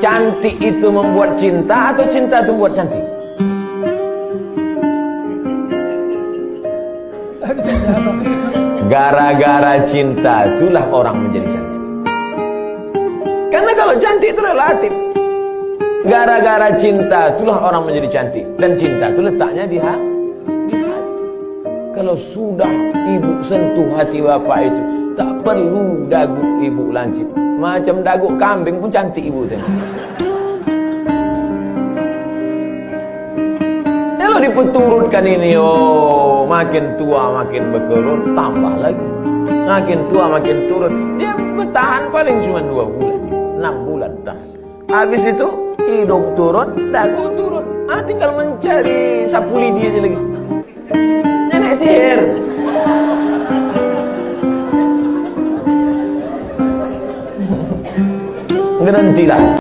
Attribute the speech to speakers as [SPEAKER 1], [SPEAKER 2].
[SPEAKER 1] Cantik itu membuat cinta atau cinta itu membuat cantik? Gara-gara cinta itulah orang menjadi cantik. Karena kalau cantik itu relatif. Gara-gara cinta itulah orang menjadi cantik. Dan cinta itu letaknya di hati. Kalau sudah ibu sentuh hati bapak itu, tak perlu dagu ibu lancip. Macam dagu kambing pun cantik ibu tengok. Kalau dipeturutkan ini, oh makin tua makin berkerut, tambah lagi. Makin tua makin turun. Dia bertahan paling cuma dua bulan, enam bulan tahan. Habis itu hidung turun, dagu turun. Ah tinggal mencari sapu lidi aja lagi. gran tirante.